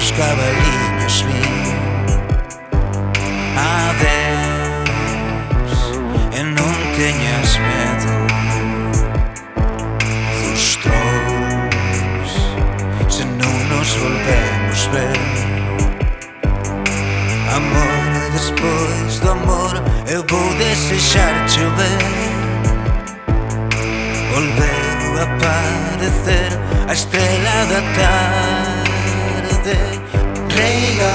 outros cabaliños vi Adeus e non teñas medo Dos trous se non nos volvemos ver Amor, despois do amor eu vou desexar chover Volveu a aparecer a estrela da tarde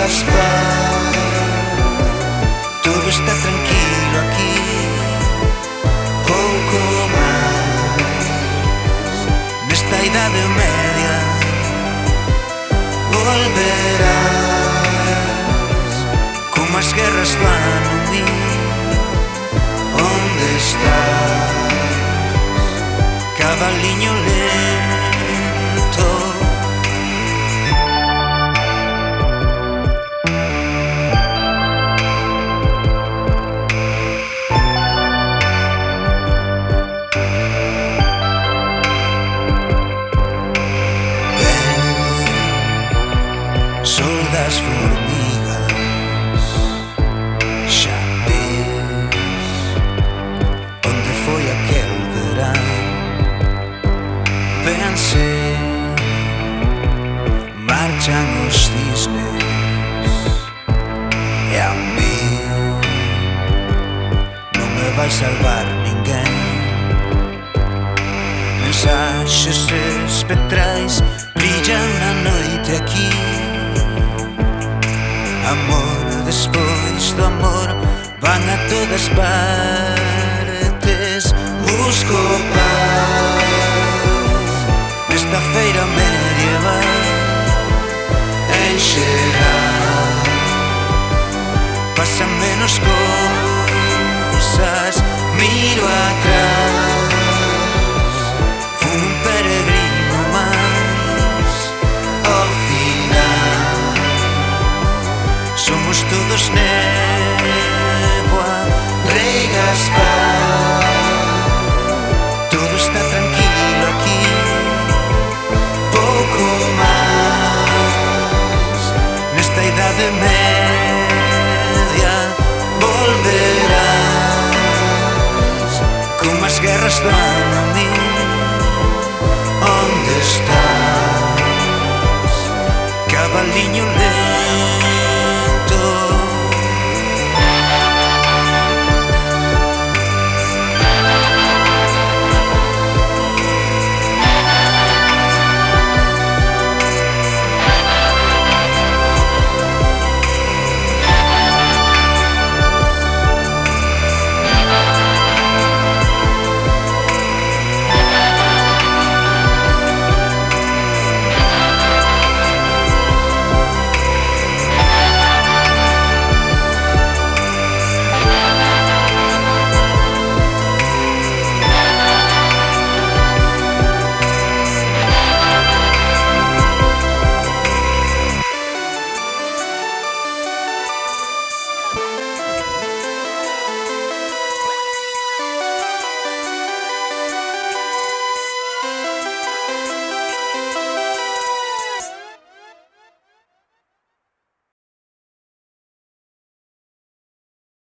estás pa Todo está tranquilo aquí. Pouco máis Nesta idade media Volverás. Como as guerras van unir. Onde estás? Cabaliño lento marchan os cisnes E a mí non me vai salvar ninguén Mensaxes espectrais brillan na noite aquí. Amor despois do amor van a todas partes. pasan menos cousas Miro atrás Un peregrino máis Ao final Somos todos neboa Rei Gaspar. as guerras dan a mí Onde estás, cabaliño lento